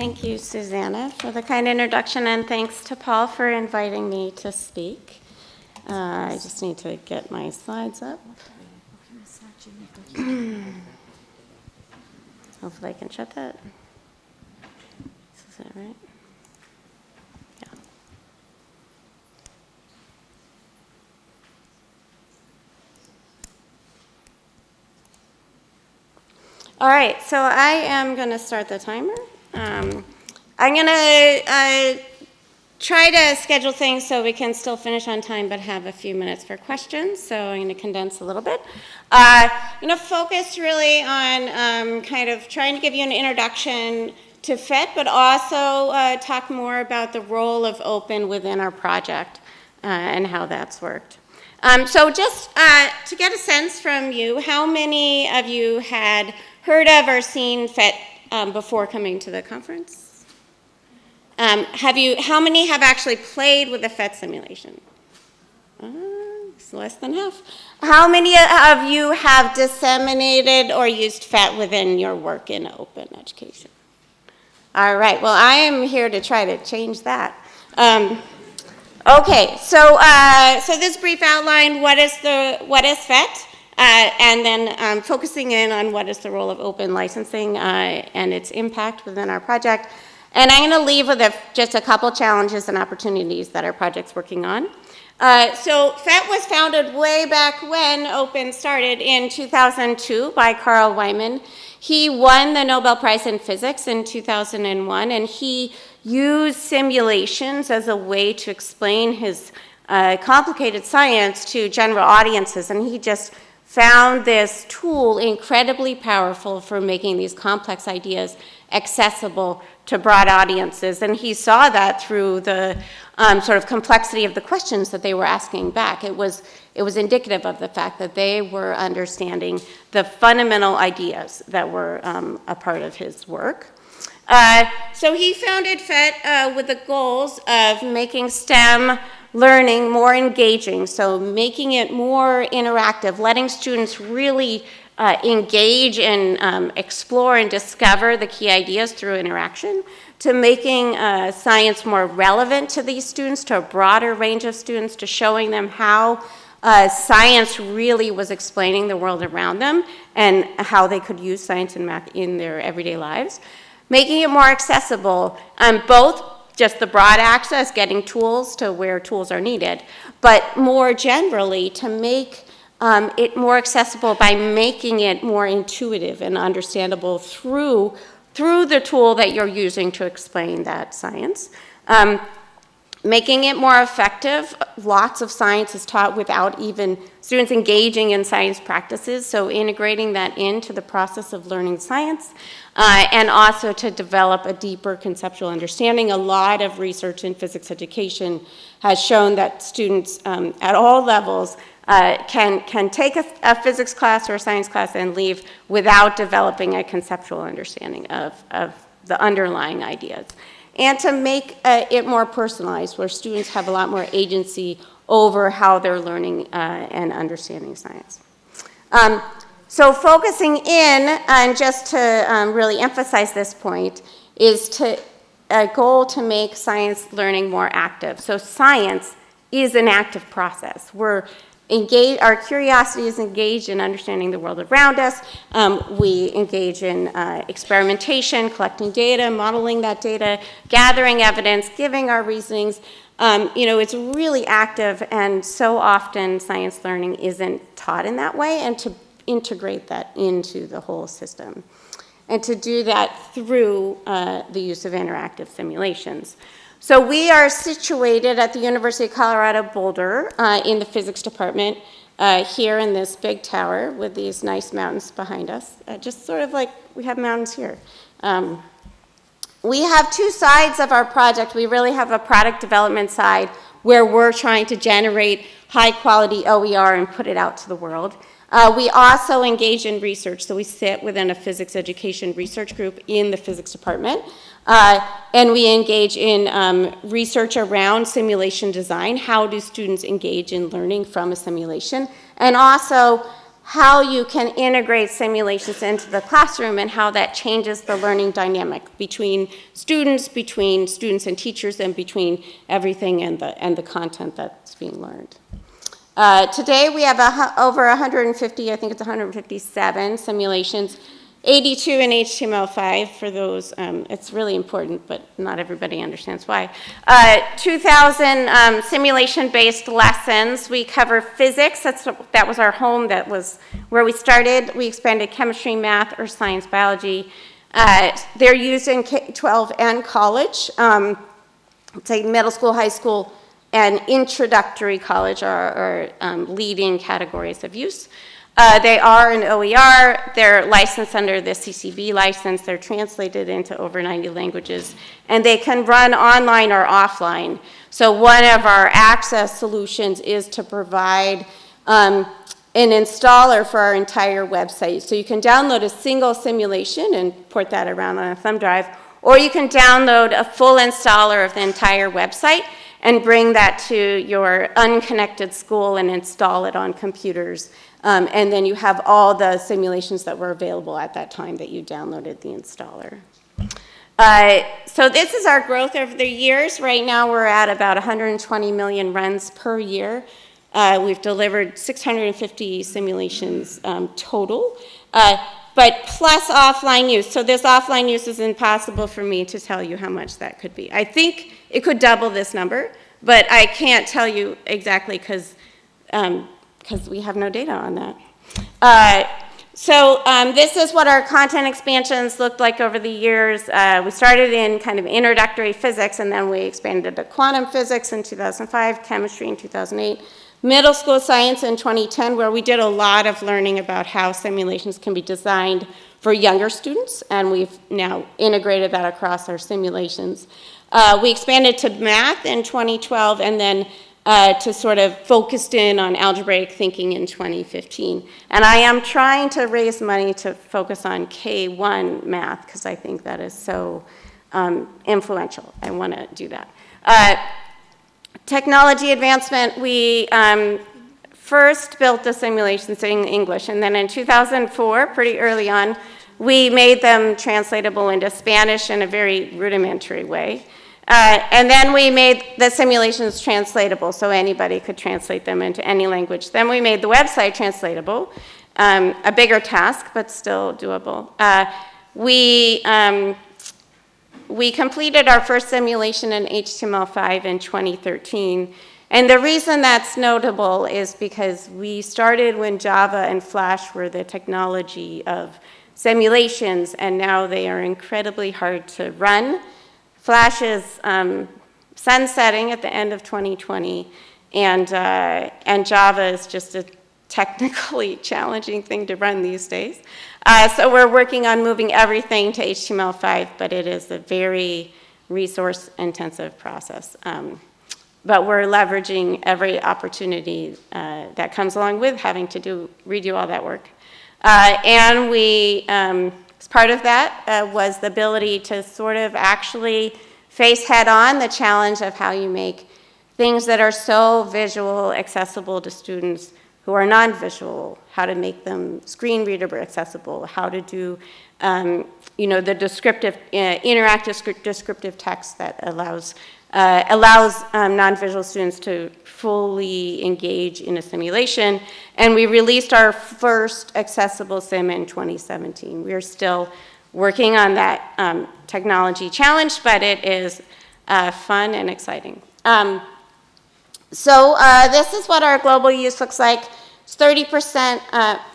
Thank you, Susanna, for the kind introduction, and thanks to Paul for inviting me to speak. Uh, I just need to get my slides up. Hopefully I can shut that. Is that right? Yeah. All right, so I am going to start the timer. Um, I'm going to uh, try to schedule things so we can still finish on time but have a few minutes for questions. So I'm going to condense a little bit. Uh, I'm going to focus really on um, kind of trying to give you an introduction to PhET, but also uh, talk more about the role of open within our project uh, and how that's worked. Um, so just uh, to get a sense from you, how many of you had heard of or seen PhET um, before coming to the conference? Um, have you, how many have actually played with a PhET simulation? Uh, it's less than half. How many of you have disseminated or used PhET within your work in open education? All right, well, I am here to try to change that. Um, okay, so, uh, so this brief outline, what is, the, what is PhET? Uh, and then um, focusing in on what is the role of open licensing uh, and its impact within our project. And I'm going to leave with a, just a couple challenges and opportunities that our project's working on. Uh, so PhET was founded way back when Open started in 2002 by Carl Wieman. He won the Nobel Prize in Physics in 2001, and he used simulations as a way to explain his uh, complicated science to general audiences, and he just found this tool incredibly powerful for making these complex ideas accessible to broad audiences. And he saw that through the um, sort of complexity of the questions that they were asking back. It was, it was indicative of the fact that they were understanding the fundamental ideas that were um, a part of his work. Uh, so he founded PhET uh, with the goals of making STEM learning more engaging, so making it more interactive, letting students really uh, engage and um, explore and discover the key ideas through interaction, to making uh, science more relevant to these students, to a broader range of students, to showing them how uh, science really was explaining the world around them and how they could use science and math in their everyday lives. Making it more accessible, um, both just the broad access, getting tools to where tools are needed, but more generally to make um, it more accessible by making it more intuitive and understandable through, through the tool that you're using to explain that science. Um, making it more effective, lots of science is taught without even students engaging in science practices, so integrating that into the process of learning science uh, and also to develop a deeper conceptual understanding. A lot of research in physics education has shown that students um, at all levels uh, can, can take a, a, physics class or a science class and leave without developing a conceptual understanding of, of the underlying ideas. And to make uh, it more personalized, where students have a lot more agency over how they're learning uh, and understanding science. Um, so focusing in, and just to um, really emphasize this point, is to a goal to make science learning more active. So science is an active process. We're engage, our curiosity is engaged in understanding the world around us. Um, we engage in uh, experimentation, collecting data, modeling that data, gathering evidence, giving our reasonings. Um, you know, it's really active and so often science learning isn't taught in that way and to integrate that into the whole system. And to do that through uh, the use of interactive simulations. So we are situated at the University of Colorado Boulder uh, in the physics department uh, here in this big tower with these nice mountains behind us, uh, just sort of like we have mountains here. Um, we have two sides of our project. We really have a product development side where we're trying to generate high quality OER and put it out to the world. Uh, we also engage in research, so we sit within a physics education research group in the physics department. Uh, and we engage in um, research around simulation design. How do students engage in learning from a simulation? And also, how you can integrate simulations into the classroom and how that changes the learning dynamic between students, between students and teachers, and between everything and the, and the content that's being learned. Uh, today we have a, over 150, I think it's 157 simulations, 82 in HTML5 for those. Um, it's really important, but not everybody understands why. Uh, 2,000 um, simulation-based lessons. We cover physics. That's that was our home. That was where we started. We expanded chemistry, math, or science, biology. Uh, they're used in K-12 and college. Um, say middle school, high school, and introductory college are, are um, leading categories of use. Uh, they are an OER, they're licensed under the CC BY license, they're translated into over 90 languages, and they can run online or offline. So one of our access solutions is to provide um, an installer for our entire website. So you can download a single simulation and port that around on a thumb drive, or you can download a full installer of the entire website and bring that to your unconnected school and install it on computers. Um, and then you have all the simulations that were available at that time that you downloaded the installer. Uh, so this is our growth over the years. Right now we're at about 120 million runs per year. Uh, we've delivered 650 simulations um, total, uh, but plus offline use. So this offline use is impossible for me to tell you how much that could be. I think it could double this number, but I can't tell you exactly because um, because we have no data on that. Uh, so um, this is what our content expansions looked like over the years. Uh, we started in kind of introductory physics, and then we expanded to quantum physics in 2005, chemistry in 2008, middle school science in 2010, where we did a lot of learning about how simulations can be designed for younger students, and we've now integrated that across our simulations. Uh, we expanded to math in 2012, and then uh, to sort of focused in on algebraic thinking in 2015. And I am trying to raise money to focus on K1 math because I think that is so um, influential. I want to do that. Uh, technology advancement, we um, first built the simulations in English, and then in 2004, pretty early on, we made them translatable into Spanish in a very rudimentary way. Uh, and then we made the simulations translatable so anybody could translate them into any language. Then we made the website translatable, um, a bigger task, but still doable. Uh, we, um, we completed our first simulation in HTML5 in 2013. And the reason that's notable is because we started when Java and Flash were the technology of simulations, and now they are incredibly hard to run Flash is um, sunsetting at the end of 2020, and, uh, and Java is just a technically challenging thing to run these days. Uh, so we're working on moving everything to HTML5, but it is a very resource-intensive process. Um, but we're leveraging every opportunity uh, that comes along with having to do redo all that work. Uh, and we um, part of that uh, was the ability to sort of actually face head on the challenge of how you make things that are so visual accessible to students who are non-visual, how to make them screen reader accessible, how to do um, you know, the descriptive, uh, interactive descriptive text that allows, uh, allows um, non-visual students to fully engage in a simulation. And we released our first accessible sim in 2017. We're still working on that um, technology challenge, but it is uh, fun and exciting. Um, so uh, this is what our global use looks like. It's 30%,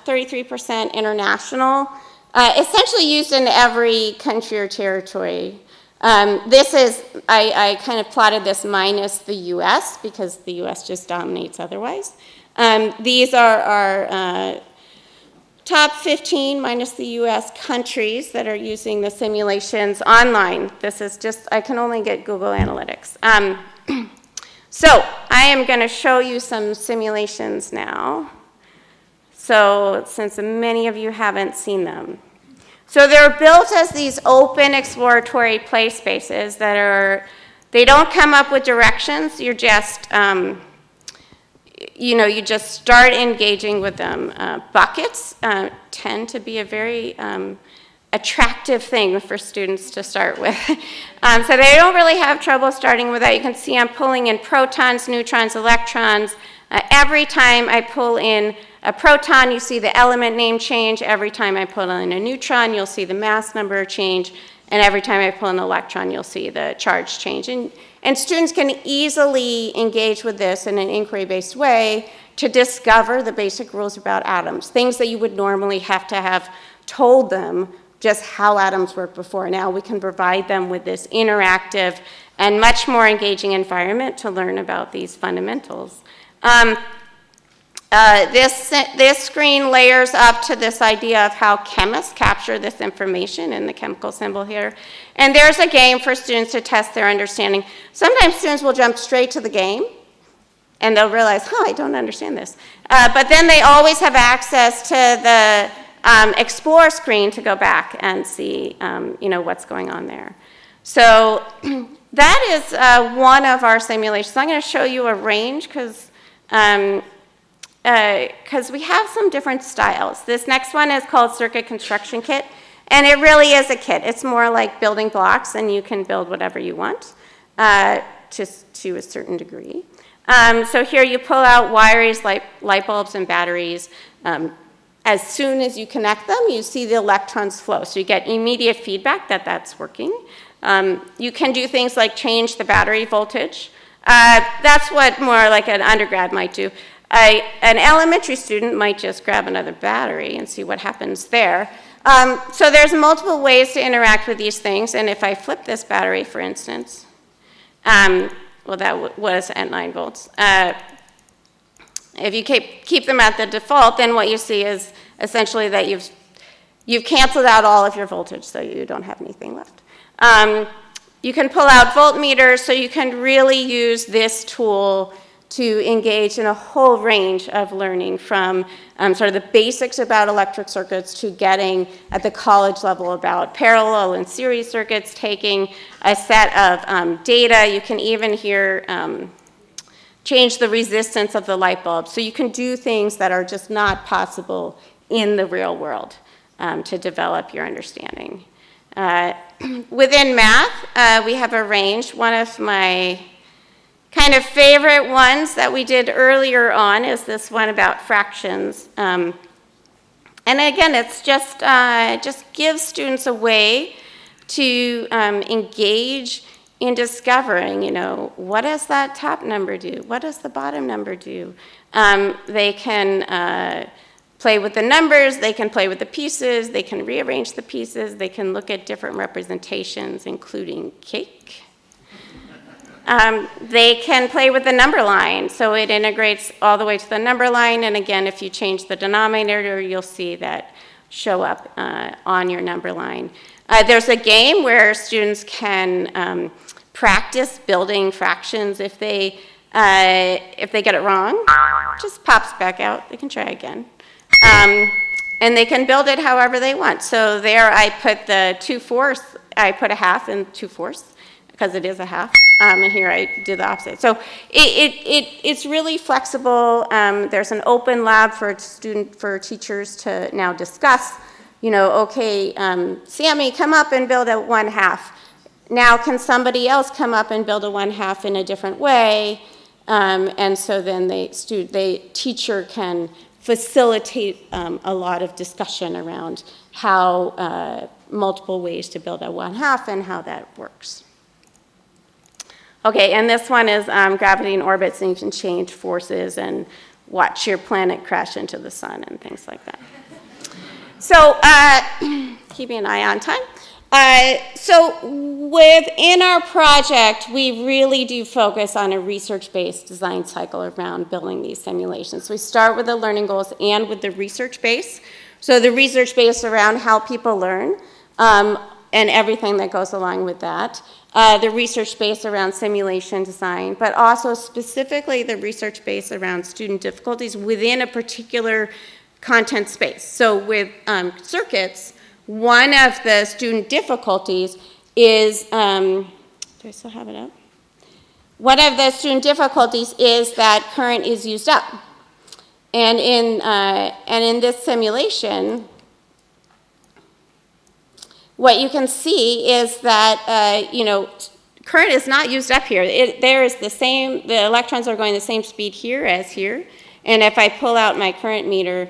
33% uh, international, uh, essentially used in every country or territory um, this is, I, I, kind of plotted this minus the US because the US just dominates otherwise. Um, these are our uh, top 15 minus the US countries that are using the simulations online. This is just, I can only get Google Analytics. Um, so I am going to show you some simulations now. So since many of you haven't seen them. So they're built as these open exploratory play spaces that are, they don't come up with directions, you're just, um, you know, you just start engaging with them. Uh, buckets uh, tend to be a very um, attractive thing for students to start with. um, so they don't really have trouble starting with that. You can see I'm pulling in protons, neutrons, electrons. Uh, every time I pull in a proton, you see the element name change. Every time I pull in a neutron, you'll see the mass number change. And every time I pull an electron, you'll see the charge change. And, and students can easily engage with this in an inquiry-based way to discover the basic rules about atoms, things that you would normally have to have told them just how atoms work before. Now we can provide them with this interactive and much more engaging environment to learn about these fundamentals. Um, uh, this, this screen layers up to this idea of how chemists capture this information in the chemical symbol here. And there's a game for students to test their understanding. Sometimes students will jump straight to the game and they'll realize, huh, I don't understand this. Uh, but then they always have access to the um, explore screen to go back and see, um, you know, what's going on there. So that is uh, one of our simulations. I'm going to show you a range because um, because uh, we have some different styles. This next one is called Circuit Construction Kit, and it really is a kit. It's more like building blocks, and you can build whatever you want uh, to, to a certain degree. Um, so here you pull out wires, light, light bulbs, and batteries. Um, as soon as you connect them, you see the electrons flow. So you get immediate feedback that that's working. Um, you can do things like change the battery voltage. Uh, that's what more like an undergrad might do. I, an elementary student might just grab another battery and see what happens there. Um, so there's multiple ways to interact with these things, and if I flip this battery, for instance, um, well, that was at 9 volts. Uh, if you keep, keep them at the default, then what you see is essentially that you've, you've canceled out all of your voltage, so you don't have anything left. Um, you can pull out voltmeters, so you can really use this tool to engage in a whole range of learning from um, sort of the basics about electric circuits to getting at the college level about parallel and series circuits, taking a set of um, data. You can even here um, change the resistance of the light bulb. So you can do things that are just not possible in the real world um, to develop your understanding. Uh, within math, uh, we have a range. One of my kind of favorite ones that we did earlier on is this one about fractions. Um, and again, it's just, uh, just give students a way to um, engage in discovering, you know, what does that top number do? What does the bottom number do? Um, they can uh, play with the numbers, they can play with the pieces, they can rearrange the pieces, they can look at different representations, including cake. Um, they can play with the number line, so it integrates all the way to the number line, and again, if you change the denominator, you'll see that show up uh, on your number line. Uh, there's a game where students can um, practice building fractions if they, uh, if they get it wrong. just pops back out, they can try again. Um, and they can build it however they want. So there I put the 2 fourths, I put a half and 2 fourths because it is a half, um, and here I did the opposite. So it, it, it, it's really flexible. Um, there's an open lab for student, for teachers to now discuss, you know, okay, um, Sammy, come up and build a one half. Now can somebody else come up and build a one half in a different way? Um, and so then the, student, the teacher can facilitate um, a lot of discussion around how uh, multiple ways to build a one half and how that works. Okay, and this one is um, gravity in orbits, and you can change forces and watch your planet crash into the sun and things like that. So, uh, keeping an eye on time. Uh, so within our project, we really do focus on a research-based design cycle around building these simulations. We start with the learning goals and with the research base. So the research base around how people learn um, and everything that goes along with that uh, the research base around simulation design, but also specifically the research base around student difficulties within a particular content space. So with um, circuits, one of the student difficulties is, um, do I still have it up? one of the student difficulties is that current is used up. And in, uh, and in this simulation, what you can see is that, uh, you know, current is not used up here. It, there is the same, the electrons are going the same speed here as here. And if I pull out my current meter,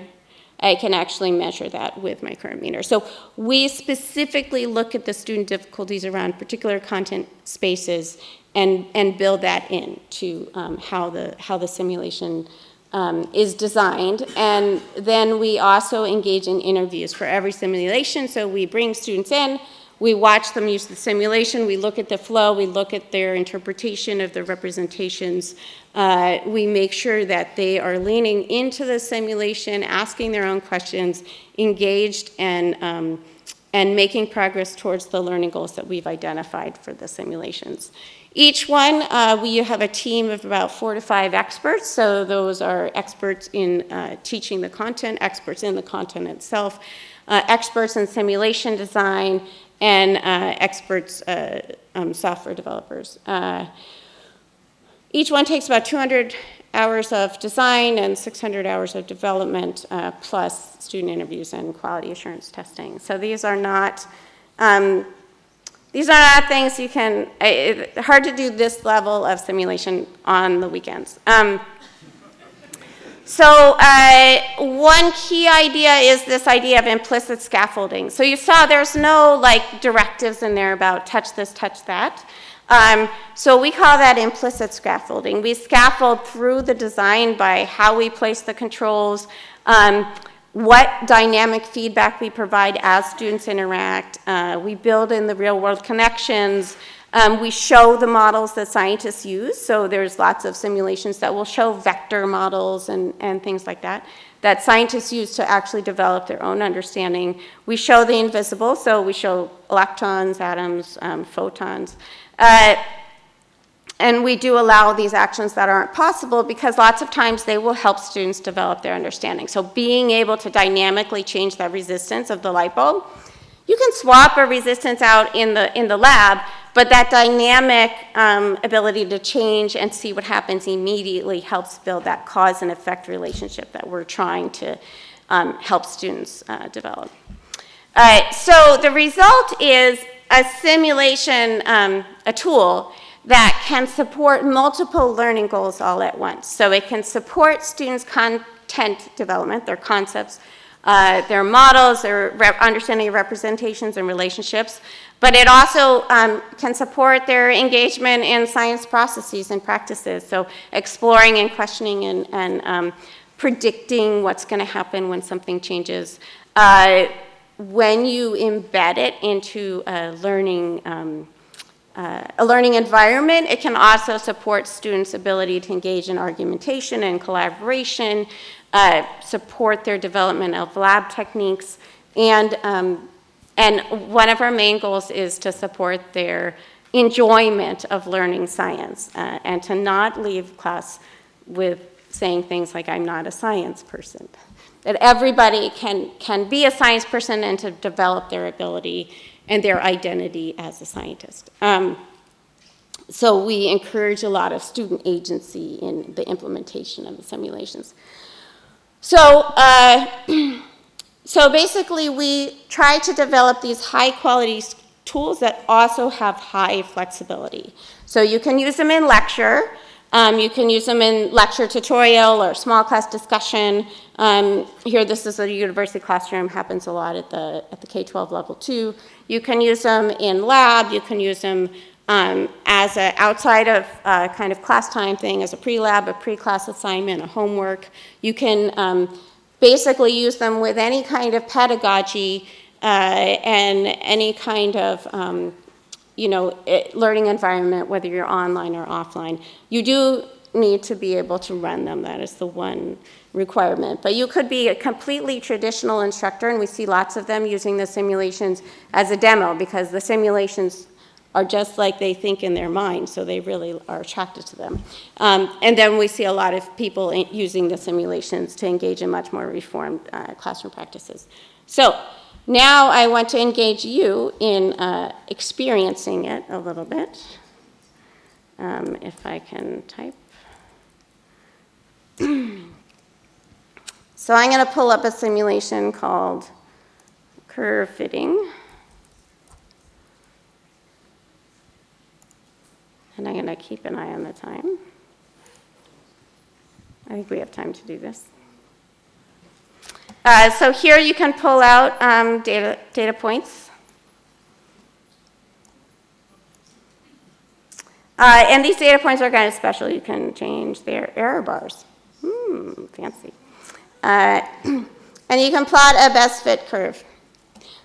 I can actually measure that with my current meter. So we specifically look at the student difficulties around particular content spaces and, and build that into um, how, the, how the simulation um, is designed. And then we also engage in interviews for every simulation. So we bring students in, we watch them use the simulation, we look at the flow, we look at their interpretation of the representations. Uh, we make sure that they are leaning into the simulation, asking their own questions, engaged, and, um, and making progress towards the learning goals that we've identified for the simulations. Each one, uh, we have a team of about four to five experts. So those are experts in uh, teaching the content, experts in the content itself, uh, experts in simulation design, and uh, experts, uh, um, software developers. Uh, each one takes about 200 hours of design and 600 hours of development, plus student interviews and quality assurance testing. So these are not, um, these are not things you can, it, hard to do this level of simulation on the weekends. Um, so uh, one key idea is this idea of implicit scaffolding. So you saw there's no like directives in there about touch this, touch that. Um, so we call that implicit scaffolding. We scaffold through the design by how we place the controls, um, what dynamic feedback we provide as students interact. Uh, we build in the real world connections. Um, we show the models that scientists use, so there's lots of simulations that will show vector models and, and things like that that scientists use to actually develop their own understanding. We show the invisible, so we show electrons, atoms, um, photons. Uh, and we do allow these actions that aren't possible because lots of times they will help students develop their understanding. So being able to dynamically change the resistance of the light bulb, you can swap a resistance out in the, in the lab, but that dynamic um, ability to change and see what happens immediately helps build that cause and effect relationship that we're trying to um, help students uh, develop. Right, so the result is a simulation, um, a tool that can support multiple learning goals all at once. So it can support students' content development, their concepts, uh, their models, their understanding of representations and relationships, but it also um, can support their engagement in science processes and practices. So exploring and questioning and, and um, predicting what's going to happen when something changes. Uh, when you embed it into a learning, um, uh, a learning environment, it can also support students' ability to engage in argumentation and collaboration, uh, support their development of lab techniques, and um, and one of our main goals is to support their enjoyment of learning science uh, and to not leave class with saying things like, I'm not a science person. That everybody can, can be a science person and to develop their ability and their identity as a scientist. Um, so we encourage a lot of student agency in the implementation of the simulations. So uh, So basically, we try to develop these high quality tools that also have high flexibility. So you can use them in lecture, um, you can use them in lecture tutorial or small class discussion. Um, here, this is a university classroom, happens a lot at the, at the K-12 level too. You can use them in lab, you can use them um, as a outside of uh, kind of class time thing, as a pre-lab, a pre-class assignment, a homework. You can um, basically use them with any kind of pedagogy uh, and any kind of um, you know, learning environment, whether you're online or offline. You do need to be able to run them. That is the one requirement. But you could be a completely traditional instructor, and we see lots of them using the simulations as a demo because the simulations are just like they think in their mind, so they really are attracted to them. Um, and then we see a lot of people using the simulations to engage in much more reformed uh, classroom practices. So now I want to engage you in uh, experiencing it a little bit. um, if I can type. so I'm going to pull up a simulation called curve fitting. And I'm going to keep an eye on the time. I think we have time to do this. Uh, so here you can pull out um, data, data points. Uh, and these data points are kind of special. You can change their error bars. Hmm, fancy. Uh, and you can plot a best fit curve.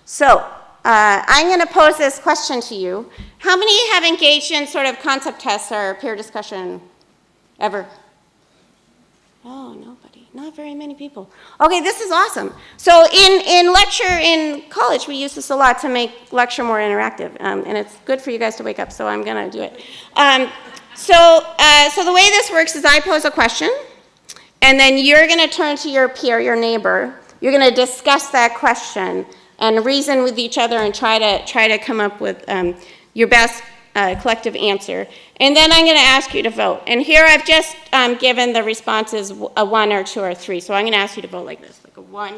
So uh, I'm going to pose this question to you. How many have engaged in sort of concept tests or peer discussion ever? Oh, nobody. Not very many people. Okay, this is awesome. So in, in lecture in college, we use this a lot to make lecture more interactive. Um, and it's good for you guys to wake up, so I'm going to do it. Um, so, uh, so the way this works is I pose a question, and then you're going to turn to your peer, your neighbor. You're going to discuss that question and reason with each other and try to, try to come up with um, your best uh, collective answer. And then I'm going to ask you to vote. And here I've just um, given the responses a one or two or three. So I'm going to ask you to vote like this, like a one,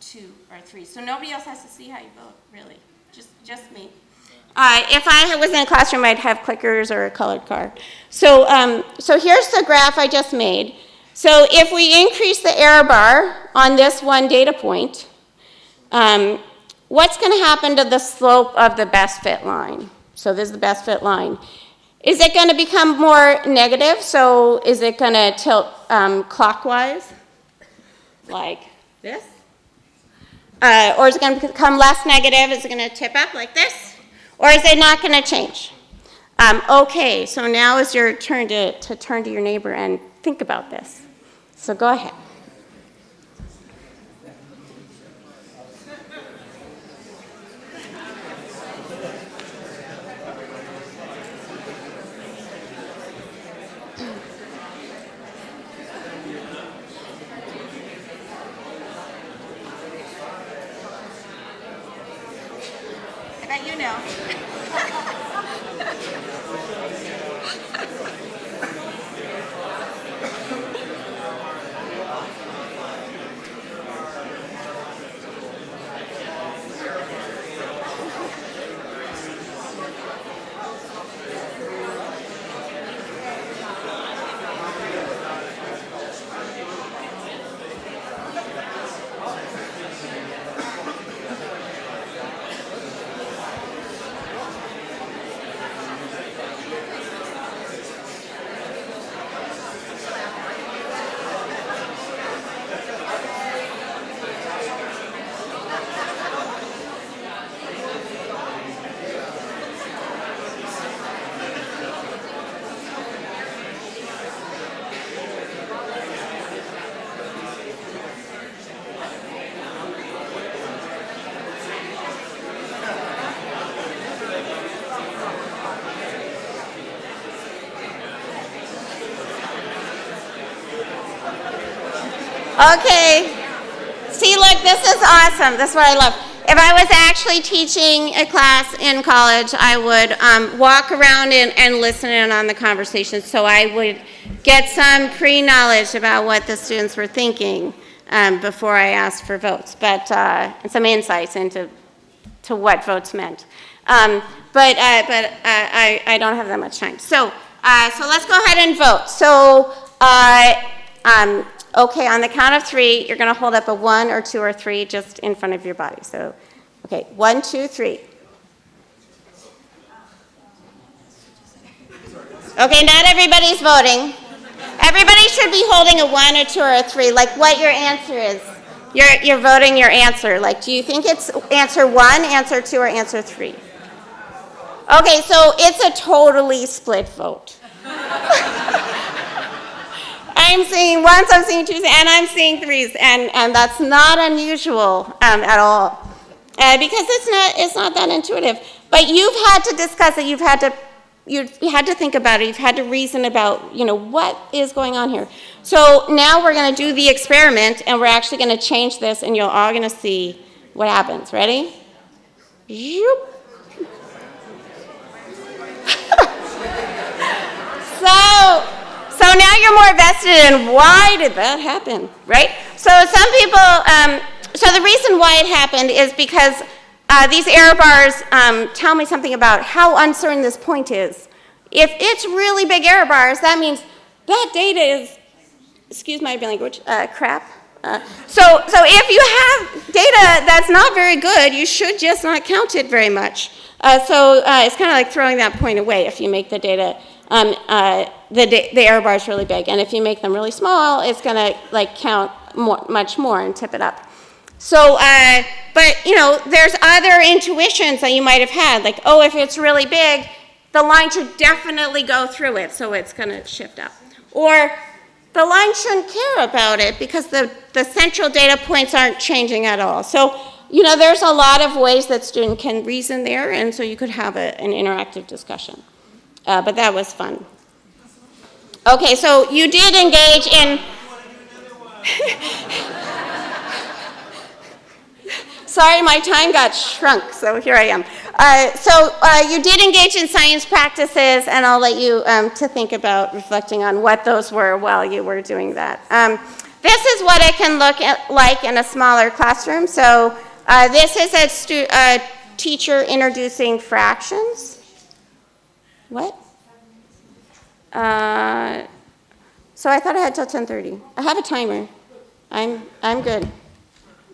two, or three. So nobody else has to see how you vote, really. Just, just me. Uh, if I was in a classroom, I'd have clickers or a colored card. So, um, so here's the graph I just made. So if we increase the error bar on this one data point, um, what's going to happen to the slope of the best fit line? So this is the best fit line. Is it going to become more negative? So is it going to tilt um, clockwise, like this? Uh, or is it going to become less negative? Is it going to tip up like this? Or is it not going to change? Um, okay, so now is your turn to, to turn to your neighbor and think about this. So go ahead. Okay. See, look, this is awesome. This is what I love. If I was actually teaching a class in college, I would um, walk around and, and listen in on the conversation so I would get some pre-knowledge about what the students were thinking um, before I asked for votes, but uh, some insights into to what votes meant. Um, but uh, but uh, I, I don't have that much time. So, uh, so let's go ahead and vote. So uh, um, Okay, on the count of three, you're going to hold up a one or two or three just in front of your body. So, okay, one, two, three. Okay, not everybody's voting. Everybody should be holding a one or two or a three, like what your answer is. You're, you're voting your answer. Like, do you think it's answer one, answer two, or answer three? Okay, so it's a totally split vote. I'm seeing ones, I'm seeing twos, and I'm seeing threes, and, and that's not unusual um, at all. Uh, because it's not, it's not that intuitive. But you've had to discuss it, you've had to, you've had to think about it, you've had to reason about, you know, what is going on here. So now we're going to do the experiment, and we're actually going to change this, and you're all going to see what happens. Ready? so now you're more vested in why did that happen, right? So some people, um, so the reason why it happened is because uh, these error bars um, tell me something about how uncertain this point is. If it's really big error bars, that means that data is, excuse my language, uh, crap. Uh, so, so if you have data that's not very good, you should just not count it very much. Uh, so uh, it's kind of like throwing that point away if you make the data, um, uh, the, the error is really big. And if you make them really small, it's going to like count more, much more and tip it up. So, uh, but you know, there's other intuitions that you might have had, like, oh, if it's really big, the line should definitely go through it, so it's going to shift up. Or the line shouldn't care about it because the, the central data points aren't changing at all. So, you know, there's a lot of ways that student can reason there, and so you could have a, an interactive discussion. Uh, but that was fun. Okay, so you did engage in. Sorry, my time got shrunk, so here I am. Uh, so uh, you did engage in science practices, and I'll let you um, to think about reflecting on what those were while you were doing that. Um, this is what it can look at, like in a smaller classroom. So uh, this is a, a teacher introducing fractions. What? Uh, so I thought I had till 10:30. I have a timer. I'm I'm good.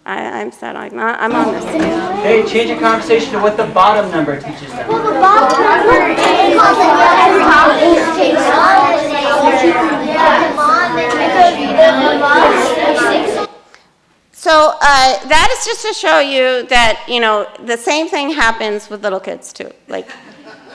I, am set. I'm, not, I'm on this. Hey, change the conversation to what the bottom number teaches them. Well, the bottom number So uh, that is just to show you that you know the same thing happens with little kids too. Like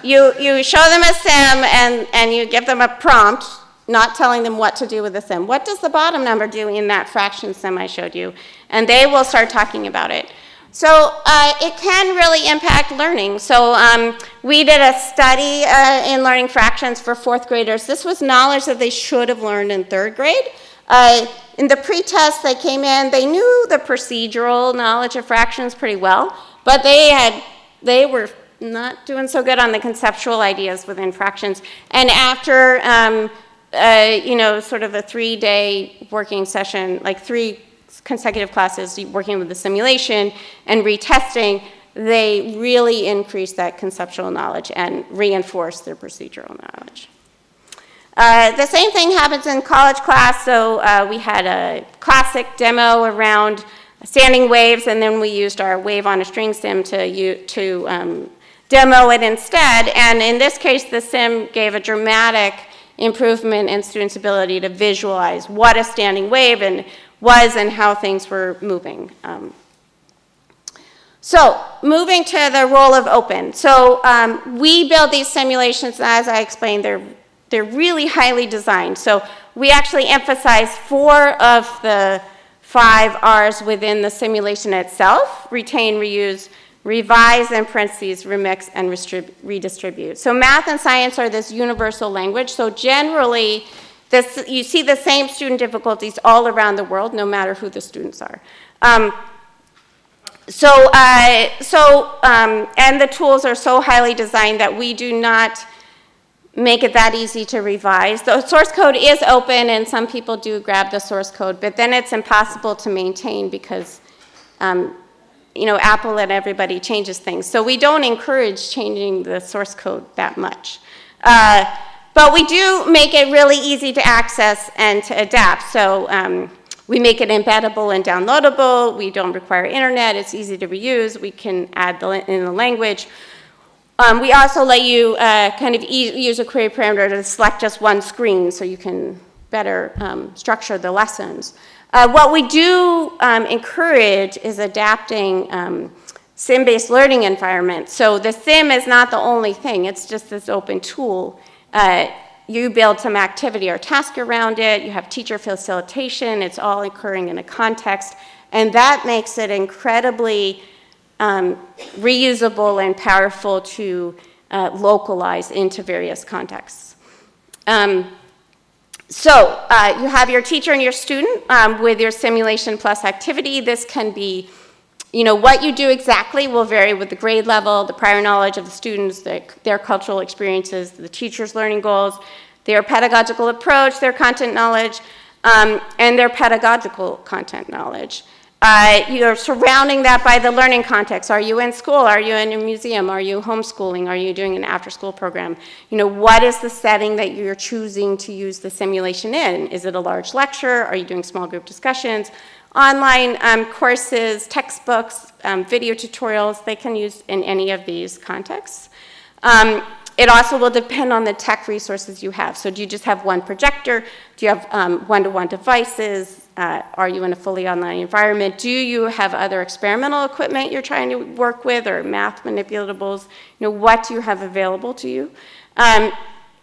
you you show them a sim and and you give them a prompt not telling them what to do with the sim. What does the bottom number do in that fraction sim I showed you? And they will start talking about it. So uh, it can really impact learning. So um, we did a study uh, in learning fractions for fourth graders. This was knowledge that they should have learned in third grade. Uh, in the pre-test, they came in, they knew the procedural knowledge of fractions pretty well, but they had, they were not doing so good on the conceptual ideas within fractions. And after um, uh, you know, sort of a three-day working session, like three consecutive classes working with the simulation and retesting, they really increase that conceptual knowledge and reinforce their procedural knowledge. Uh, the same thing happens in college class. So uh, we had a classic demo around standing waves, and then we used our wave on a string sim to, to um, demo it instead. And in this case, the sim gave a dramatic improvement in students' ability to visualize what a standing wave and was and how things were moving. Um, so moving to the role of open. So um, we build these simulations, as I explained, they're, they're really highly designed. So we actually emphasize four of the five R's within the simulation itself, retain, reuse, revise in parentheses, remix, and redistribute. So math and science are this universal language. So generally, this, you see the same student difficulties all around the world, no matter who the students are. Um, so, uh, so um, and the tools are so highly designed that we do not make it that easy to revise. The source code is open, and some people do grab the source code, but then it's impossible to maintain because um, you know, Apple and everybody changes things. So we don't encourage changing the source code that much. Uh, but we do make it really easy to access and to adapt. So um, we make it embeddable and downloadable. We don't require internet. It's easy to reuse. We can add the, in the language. Um, we also let you uh, kind of e use a query parameter to select just one screen so you can better um, structure the lessons. Uh, what we do um, encourage is adapting um, sim-based learning environments. So the sim is not the only thing, it's just this open tool. Uh, you build some activity or task around it, you have teacher facilitation, it's all occurring in a context, and that makes it incredibly um, reusable and powerful to uh, localize into various contexts. Um, so uh, you have your teacher and your student um, with your simulation plus activity. This can be, you know, what you do exactly will vary with the grade level, the prior knowledge of the students, the, their cultural experiences, the teacher's learning goals. their pedagogical approach, their content knowledge, um, and their pedagogical content knowledge. Uh, you're surrounding that by the learning context. Are you in school? Are you in a museum? Are you homeschooling? Are you doing an after-school program? You know, what is the setting that you're choosing to use the simulation in? Is it a large lecture? Are you doing small group discussions? Online um, courses, textbooks, um, video tutorials, they can use in any of these contexts. Um, it also will depend on the tech resources you have. So do you just have one projector? Do you have um, one-to-one devices? Uh, are you in a fully online environment? Do you have other experimental equipment you're trying to work with or math manipulatables? You know, what do you have available to you? Um,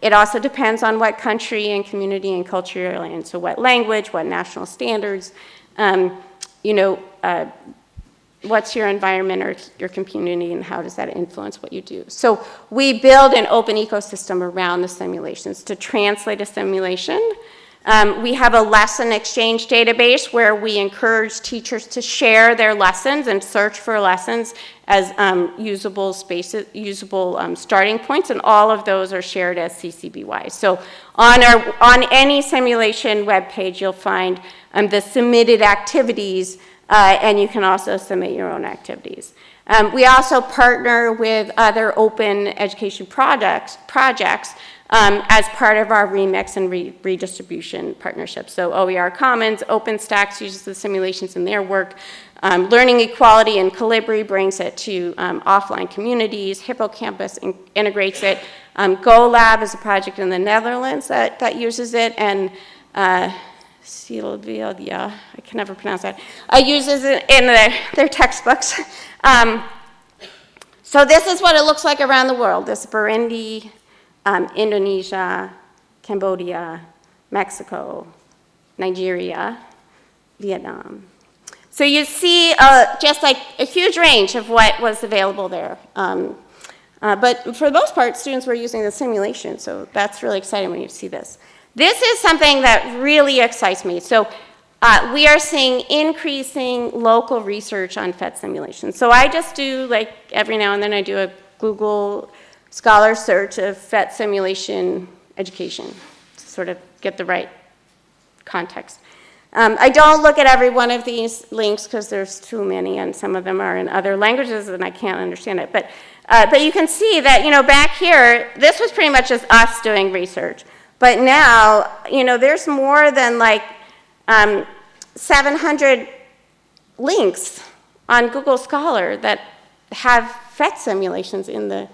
it also depends on what country and community and culture you're in. So what language, what national standards, um, you know, uh, what's your environment or your community and how does that influence what you do. So we build an open ecosystem around the simulations to translate a simulation. Um, we have a lesson exchange database where we encourage teachers to share their lessons and search for lessons as um, usable spaces, usable um, starting points, and all of those are shared as CC BY. So on, our, on any simulation web page, you'll find um, the submitted activities uh, and you can also submit your own activities. Um, we also partner with other open education projects, projects um, as part of our remix and re redistribution partnership. So OER Commons, OpenStax uses the simulations in their work. Um, Learning Equality and Kolibri brings it to um, offline communities. Hippocampus in integrates it. Um, GoLab is a project in the Netherlands that, that uses it. And uh, Siyavula, I can never pronounce that, uh, uses it in their, their textbooks. Um, so this is what it looks like around the world. This Burundi, um, Indonesia, Cambodia, Mexico, Nigeria, Vietnam. So you see uh, just like a huge range of what was available there. Um, uh, but for the most part, students were using the simulation, so that's really exciting when you see this. This is something that really excites me. So uh, we are seeing increasing local research on PhET simulations. So I just do, like, every now and then I do a Google Scholar search of PhET simulation education to sort of get the right context. Um, I don't look at every one of these links because there's too many and some of them are in other languages and I can't understand it. But, uh, but you can see that, you know, back here, this was pretty much just us doing research. But now, you know, there's more than like um, 700 links on Google Scholar that have PhET simulations in the,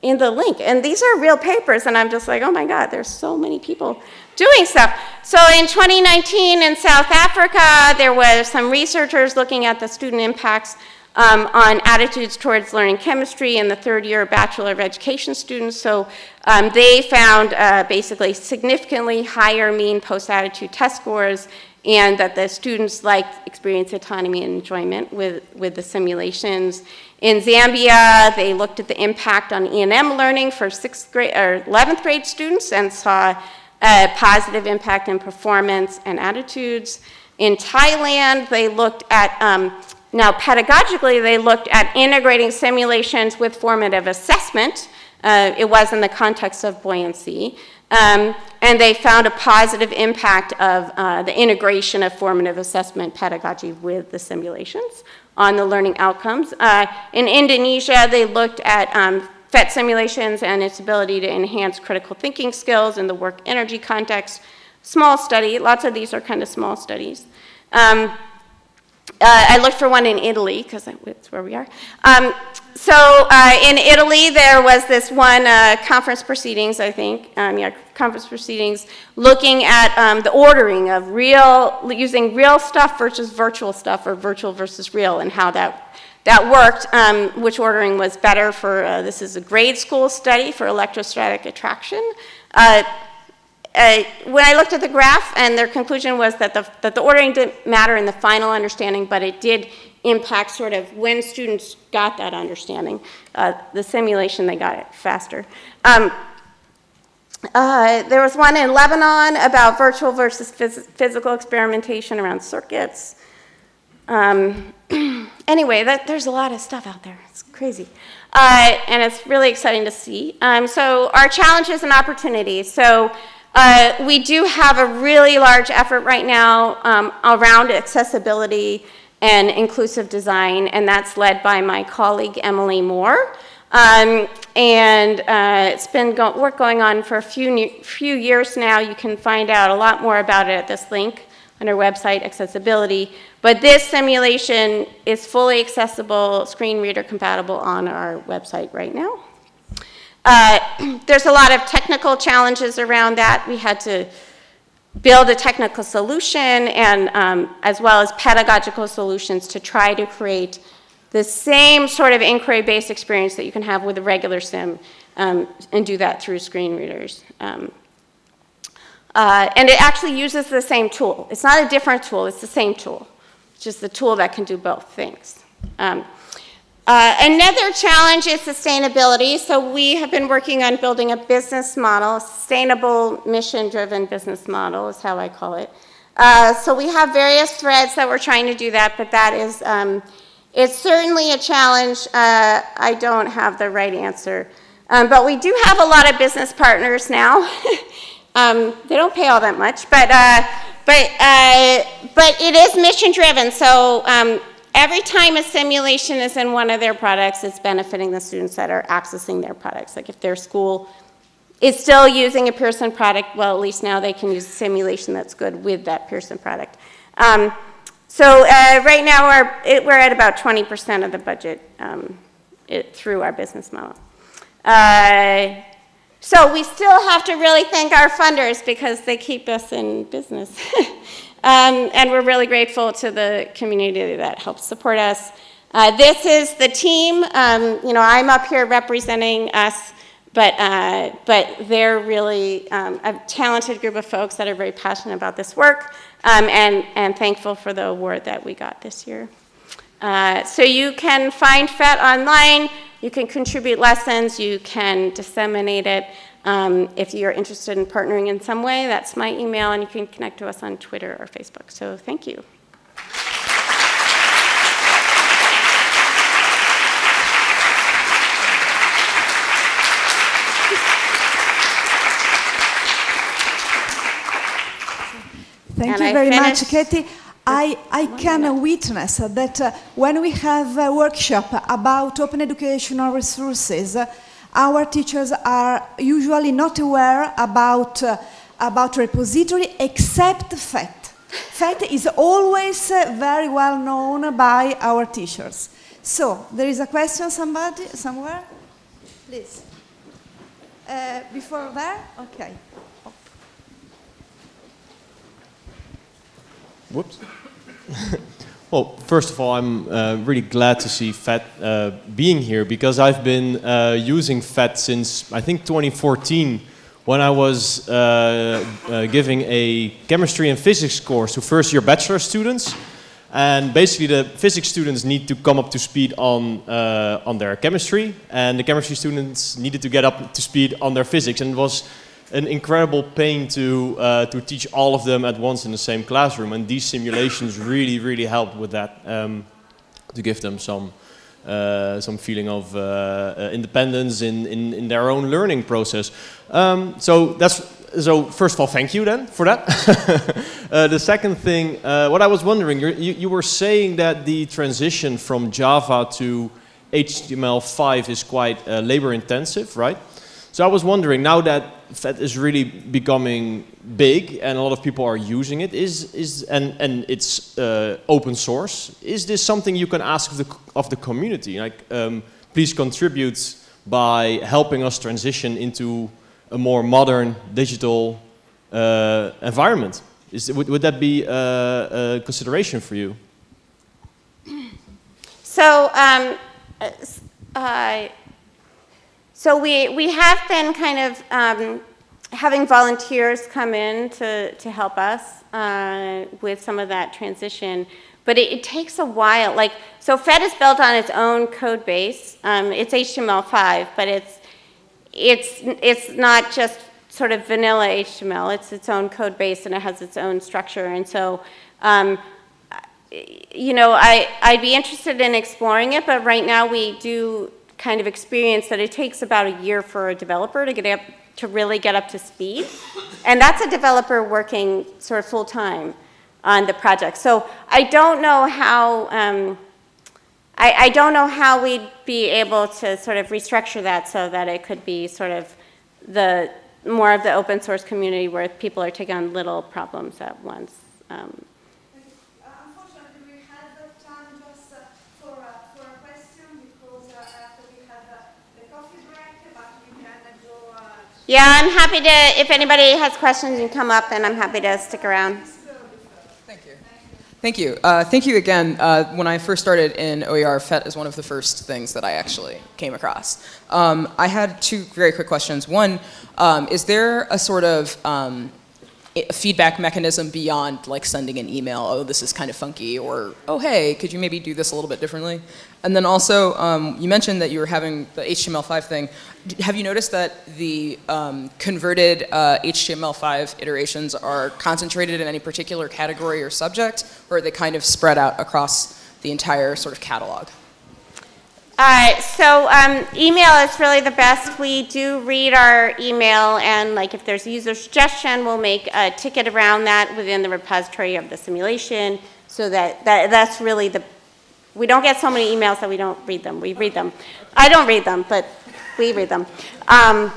in the link. And these are real papers, and I'm just like, oh my God, there's so many people doing stuff. So in 2019 in South Africa, there was some researchers looking at the student impacts um, on attitudes towards learning chemistry in the third year Bachelor of Education students. So um, they found uh, basically significantly higher mean post-attitude test scores and that the students liked experience autonomy and enjoyment with, with the simulations. In Zambia, they looked at the impact on E&M learning for sixth grade or 11th grade students and saw a positive impact in performance and attitudes. In Thailand, they looked at um, now, pedagogically, they looked at integrating simulations with formative assessment. Uh, it was in the context of buoyancy. Um, and they found a positive impact of uh, the integration of formative assessment pedagogy with the simulations on the learning outcomes. Uh, in Indonesia, they looked at um, PhET simulations and its ability to enhance critical thinking skills in the work energy context. Small study, lots of these are kind of small studies. Um, uh, I looked for one in Italy because that's where we are. Um, so uh, in Italy, there was this one uh, conference proceedings, I think, um, yeah, conference proceedings, looking at um, the ordering of real, using real stuff versus virtual stuff, or virtual versus real, and how that that worked. Um, which ordering was better for? Uh, this is a grade school study for electrostatic attraction. Uh, when I looked at the graph, and their conclusion was that the, that the ordering didn't matter in the final understanding, but it did impact sort of when students got that understanding. Uh, the simulation, they got it faster. Um, uh, there was one in Lebanon about virtual versus phys physical experimentation around circuits. Um, anyway, that, there's a lot of stuff out there. It's crazy. Uh, and it's really exciting to see. Um, so our challenges and opportunities. So Uh, we do have a really large effort right now um, around accessibility and inclusive design, and that's led by my colleague Emily Moore. Um, and uh, it's been go work going on for a few, few years now. You can find out a lot more about it at this link on our website, accessibility. But this simulation is fully accessible, screen reader compatible on our website right now. Uh, there's a lot of technical challenges around that. We had to build a technical solution and um, as well as pedagogical solutions to try to create the same sort of inquiry-based experience that you can have with a regular sim um, and do that through screen readers. Um, uh, and it actually uses the same tool. It's not a different tool, it's the same tool. It's just the tool that can do both things. Um, uh, another challenge is sustainability. So we have been working on building a business model, sustainable mission-driven business model is how I call it. Uh, so we have various threads that we're trying to do that, but that is, um, it's certainly a challenge. Uh, I don't have the right answer. Um, but we do have a lot of business partners now. um, they don't pay all that much, but, uh, but, uh, but it is mission driven. So um, every time a simulation is in one of their products, it's benefiting the students that are accessing their products. Like if their school is still using a Pearson product, well, at least now they can use a simulation that's good with that Pearson product. Um, so uh, right now it, we're at about 20% of the budget um, it, through our business model. Uh, so we still have to really thank our funders because they keep us in business. um, and we're really grateful to the community that helps support us. Uh, this is the team. Um, you know, I'm up here representing us, but, uh, but they're really um, a talented group of folks that are very passionate about this work um, and, and thankful for the award that we got this year. Uh, so you can find PhET online. You can contribute lessons, you can disseminate it. Um, if you're interested in partnering in some way, that's my email, and you can connect to us on Twitter or Facebook. So thank you. Thank And you I very much, Katie. I, I can witness that uh, when we have a workshop about open educational resources, uh, our teachers are usually not aware about, uh, about repository except PhET. PhET is always uh, very well known by our teachers. So, there is a question somebody, somewhere? Please. Uh, before there? Okay. Whoops. well, first of all, I'm uh, really glad to see PhET uh, being here because I've been uh, using PhET since I think 2014 when I was uh, uh, giving a chemistry and physics course to first year bachelor students. And basically the physics students need to come up to speed on, uh, on their chemistry and the chemistry students needed to get up to speed on their physics and it was an incredible pain to, uh, to teach all of them at once in the same classroom. And these simulations really, really helped with that, um, to give them some, uh, some feeling of uh, uh, independence in, in, in their own learning process. Um, so that's, so first of all, thank you then for that. uh, the second thing, uh, what I was wondering, you, you were saying that the transition from Java to HTML5 is quite uh, labor intensive, right? So I was wondering, now that PhET is really becoming big and a lot of people are using it, is, is, and, and it's uh, open source, is this something you can ask of the, of the community? Like, um, please contribute by helping us transition into a more modern digital uh, environment. Is, would, would that be a, a consideration for you? So, um, uh, so we, we have been kind of um, having volunteers come in to, to help us uh, with some of that transition. But it, it, takes a while. Like, so PhET is built on its own code base. Um, it's HTML5, but it's, it's, it's not just sort of vanilla HTML. It's its own code base and it has its own structure. And so, um, you know, I, I'd be interested in exploring it, but right now we do kind of experience that it takes about a year for a developer to get up to really get up to speed. And that's a developer working sort of full-time on the project. So I don't know how, um, I, I don't know how we'd be able to sort of restructure that so that it could be sort of the, more of the open source community where people are taking on little problems at once. Um, Unfortunately, we have time just for, for a question because after we have the coffee break, but we can go. Yeah, I'm happy to, if anybody has questions, you come up and I'm happy to stick around. Thank you. Thank you. Uh, thank you again. Uh, when I first started in OER, PhET is one of the first things that I actually came across. Um, I had two very quick questions. One, um, is there a sort of um, i- feedback mechanism beyond like sending an email, oh, this is kind of funky, or oh, hey, could you maybe do this a little bit differently? And then also, um, you mentioned that you were having the HTML5 thing. Have you noticed that the um, converted uh, HTML5 iterations are concentrated in any particular category or subject, or are they kind of spread out across the entire sort of catalog? Uh, so um, email is really the best. We do read our email, and like if there's a user suggestion, we'll make a ticket around that within the repository of the simulation, so that, that that's really the. We don't get so many emails that we don't read them. We read them. I don't read them, but we read them. Um,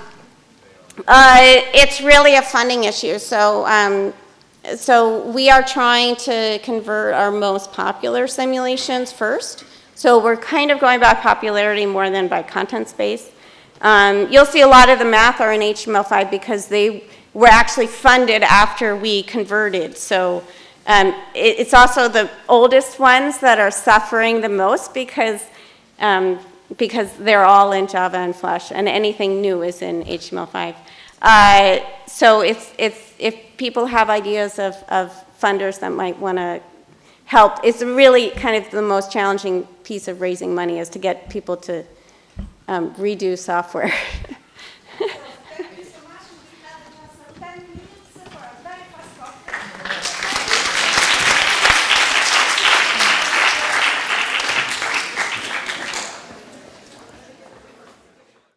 uh, it's really a funding issue. So, um, so we are trying to convert our most popular simulations first. So we're kind of going by popularity more than by content space. Um, you'll see a lot of the math are in HTML5 because they were actually funded after we converted. So um, it, it's also the oldest ones that are suffering the most because um, because they're all in Java and Flash, and anything new is in HTML5. Uh, so it's, it's, if people have ideas of, of funders that might want to help, it's really kind of the most challenging piece of raising money is to get people to um, redo software.